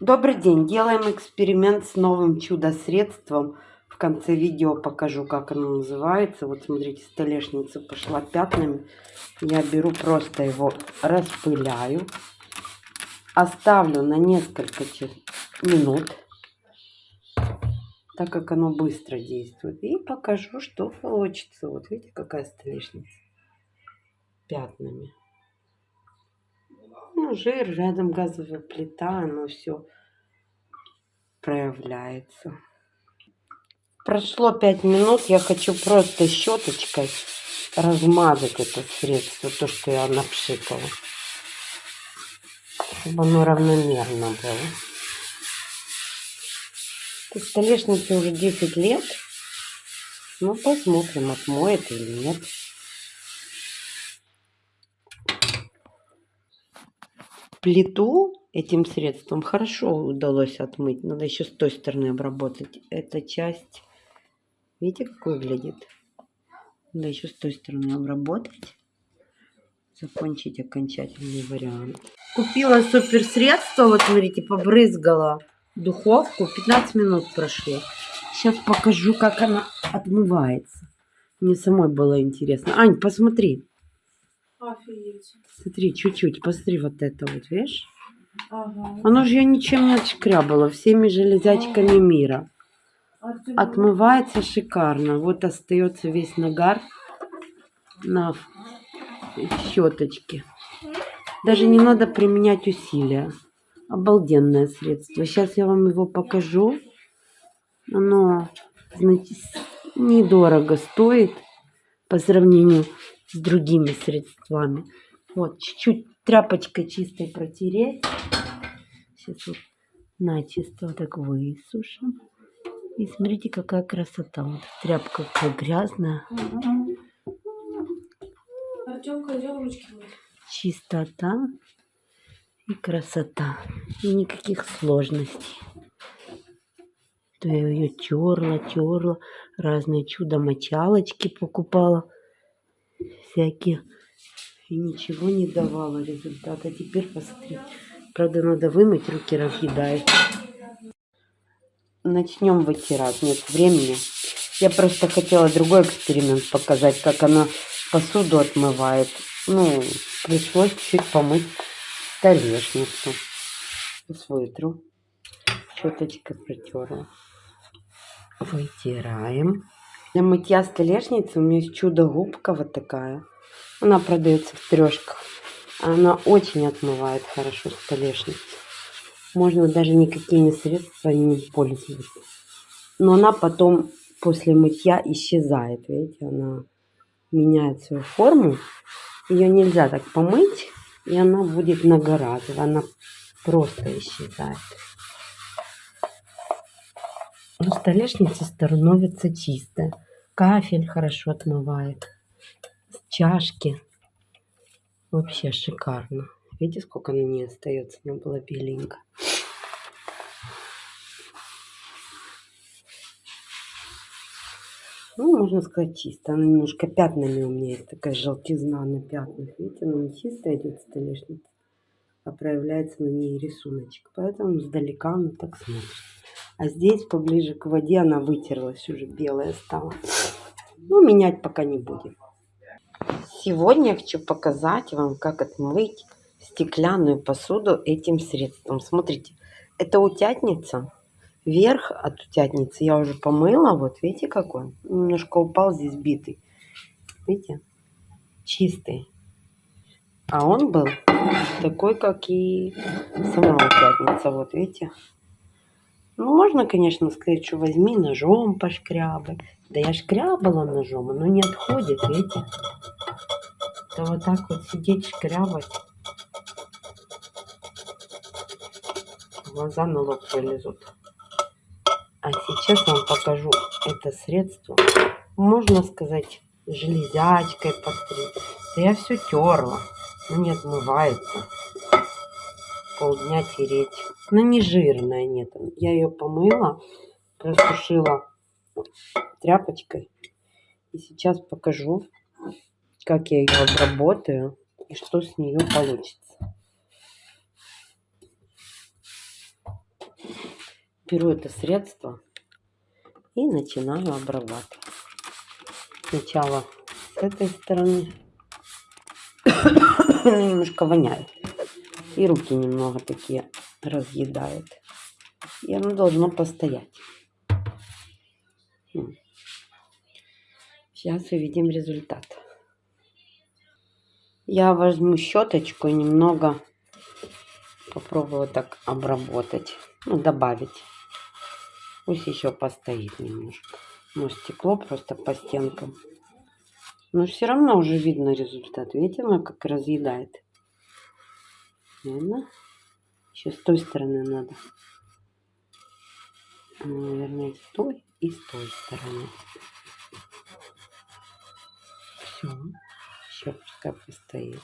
Добрый день! Делаем эксперимент с новым чудо-средством. В конце видео покажу, как оно называется. Вот смотрите, столешница пошла пятнами. Я беру просто его, распыляю. Оставлю на несколько минут, так как оно быстро действует. И покажу, что получится. Вот видите, какая столешница пятнами жир, рядом газовая плита, оно все проявляется. Прошло 5 минут, я хочу просто щеточкой размазать это средство, то, что я напшикала. Чтобы оно равномерно было. Этой столешнице уже 10 лет. Ну, посмотрим, отмоет или нет. Плиту этим средством хорошо удалось отмыть. Надо еще с той стороны обработать. Эта часть, видите, как выглядит? Надо еще с той стороны обработать. Закончить окончательный вариант. Купила супер средство, вот смотрите, побрызгала духовку. 15 минут прошло. Сейчас покажу, как она отмывается. Мне самой было интересно. Ань, посмотри. Офигеть. Смотри, чуть-чуть, посмотри вот это вот, видишь? Ага. Оно же я ничем не отшкрябало, всеми железячками ага. мира. Отмывается шикарно. Вот остается весь нагар на щеточке. Даже не надо применять усилия. Обалденное средство. Сейчас я вам его покажу. Оно, знаете, недорого стоит по сравнению с другими средствами. Вот, чуть-чуть тряпочкой чистой протереть. Сейчас вот начисто вот так высушим. И смотрите, какая красота. Вот тряпка какая грязная. Чистота и красота. И никаких сложностей. То я ее терла, терла, разные чудо-мочалочки покупала всякие. И ничего не давало результата. Теперь посмотри. Правда, надо вымыть, руки разъедает. Начнем вытирать. Нет времени. Я просто хотела другой эксперимент показать, как она посуду отмывает. Ну, пришлось чуть помыть столешницу. Сейчас вытру. Щеточкой протерла. Вытираем. Для мытья столешницы у меня есть чудо-губка вот такая. Она продается в трешках. Она очень отмывает хорошо столешницу. Можно даже никакими средствами не пользоваться. Но она потом после мытья исчезает. Видите, она меняет свою форму. Ее нельзя так помыть, и она будет многоразовая. Она просто исчезает. Но столешница становится чистая. Кафель хорошо отмывает. Чашки. Вообще шикарно. Видите, сколько на ней остается? Она была беленькая. Ну, можно сказать, чисто. Она немножко пятнами у меня есть. Такая желтизна на пятнах. Видите, она не чистая идет столешница, а проявляется на ней рисуночек. Поэтому сдалека она так смотрится. А здесь поближе к воде она вытерлась, уже белая стала. Ну, менять пока не будем. Сегодня я хочу показать вам, как отмыть стеклянную посуду этим средством. Смотрите, это утятница. Верх от утятницы я уже помыла. Вот видите какой? Немножко упал здесь битый. Видите? Чистый. А он был такой, как и сама утятница. Вот видите? Ну, можно, конечно, сказать, что возьми ножом пошкрябай. Да я шкрябала ножом, оно не отходит, видите? То вот так вот сидеть шкрябать. Глаза на лоб вылезут. А сейчас вам покажу это средство. Можно сказать, железячкой постричь. Да я все терла, но не отмывается. Полдня тереть. Но не жирная, нет. Я ее помыла, просушила тряпочкой. И сейчас покажу, как я ее обработаю и что с нее получится. беру это средство и начинаю обрабатывать. Сначала с этой стороны. немножко воняет. И руки немного такие разъедает. И оно должно постоять. Сейчас увидим результат. Я возьму щеточку и немного попробую так обработать. Ну, добавить. Пусть еще постоит немножко. Ну, стекло просто по стенкам. Но все равно уже видно результат. Видите, оно как разъедает. Видно? Еще с той стороны надо. Наверное, с той и с той стороны. Все. Еще пускай постоит.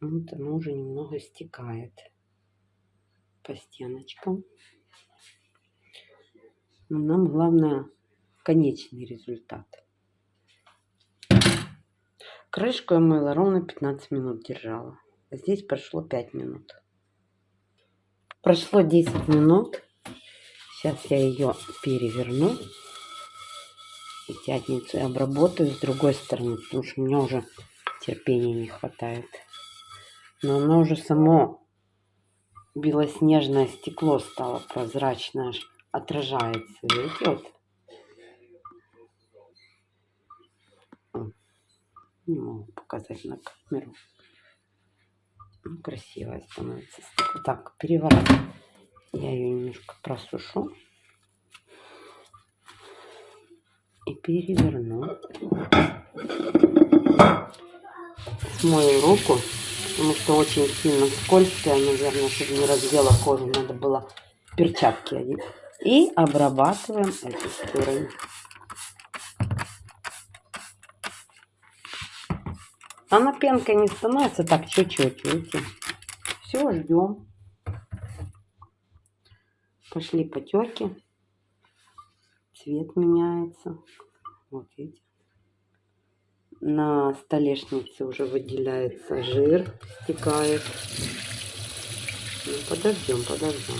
Вот оно уже немного стекает по стеночкам. Но нам главное конечный результат. Крышку я мыла ровно 15 минут держала. Здесь прошло 5 минут. Прошло 10 минут. Сейчас я ее переверну и обработаю с другой стороны, потому что у меня уже терпения не хватает. Но оно уже само белоснежное стекло стало прозрачное, аж отражается. Видите, вот. Не могу показать на камеру. Красивая становится. Так, переворачиваю. Я ее немножко просушу. и переверну. Смою руку, потому что очень сильно скользкая, наверное, чтобы не раздела кожу, надо было перчатки одеть. И обрабатываем эту сторону. Она пенкой не становится, так чуть-чуть, видите. Все, ждем. Пошли потеки цвет меняется. Вот видите. На столешнице уже выделяется жир, стекает. Ну, подождем, подождем.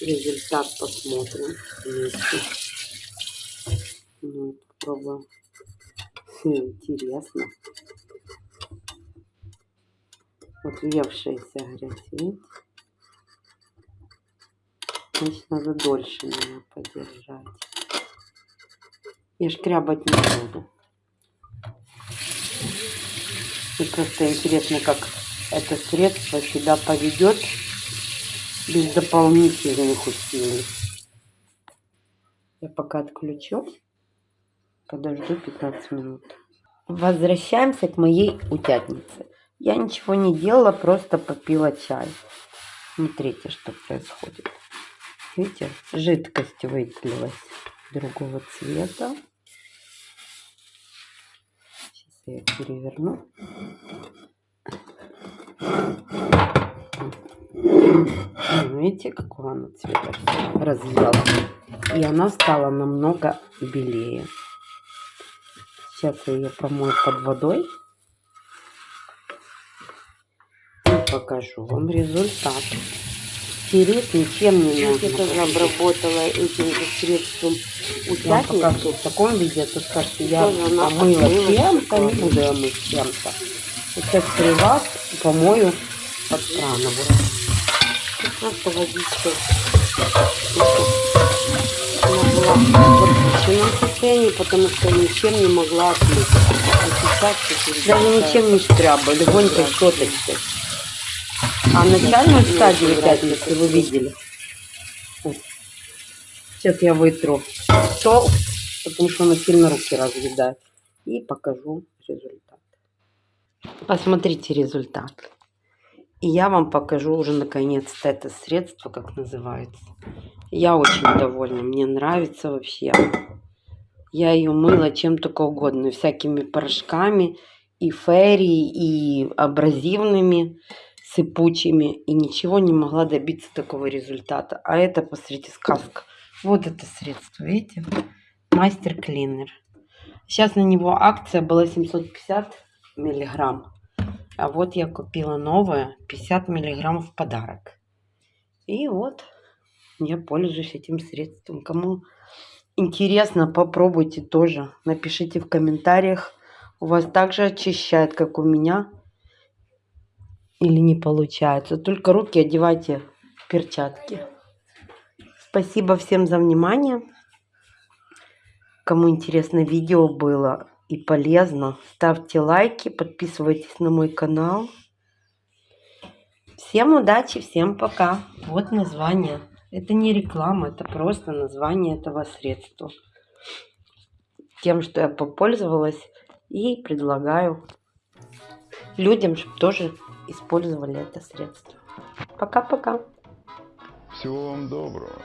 Результат посмотрим вместе. Ну, попробуем. Интересно. Вот въевшаяся грязь, видите? Значит, надо дольше меня подержать. Я шкрябать не буду. И просто интересно, как это средство себя поведет без дополнительных усилий. Я пока отключу. Подожду 15 минут. Возвращаемся к моей утятнице. Я ничего не делала, просто попила чай. Смотрите, что происходит. Видите, жидкость выделилась другого цвета. Сейчас я переверну. Видите, какого она цвета развела. И она стала намного белее. Сейчас я ее помою под водой. И покажу вам результат тереть ничем не нужно. Я тоже обработала этим же средством утятник. Я покажу в таком виде, а то скажете, я помыла чем-то, не буду я мыть чем-то. Сейчас при вас помою под краном. Просто водичка. В состоянии, потому что ничем не могла отмыть. А сейчас, Даже ничем не шкряба, легонько щеточкой. А начальную стадию пятницы вы видели? Сейчас я вытру то, потому что она сильно руки разъедает. И покажу результат. Посмотрите результат. И я вам покажу уже наконец-то это средство, как называется. Я очень довольна, мне нравится вообще. Я ее мыла чем только угодно, всякими порошками, и ферри, и абразивными сыпучими и ничего не могла добиться такого результата. А это, посмотрите, сказка. Вот это средство, видите? Мастер Клинер. Сейчас на него акция была 750 миллиграмм. А вот я купила новое, 50 миллиграмм в подарок. И вот я пользуюсь этим средством. Кому интересно, попробуйте тоже. Напишите в комментариях. У вас также очищает, как у меня. Или не получается. Только руки одевайте в перчатки. Спасибо всем за внимание. Кому интересно видео было и полезно, ставьте лайки, подписывайтесь на мой канал. Всем удачи, всем пока. Вот название. Это не реклама, это просто название этого средства. Тем, что я попользовалась и предлагаю людям, чтобы тоже использовали это средство. Пока-пока. Всего вам доброго.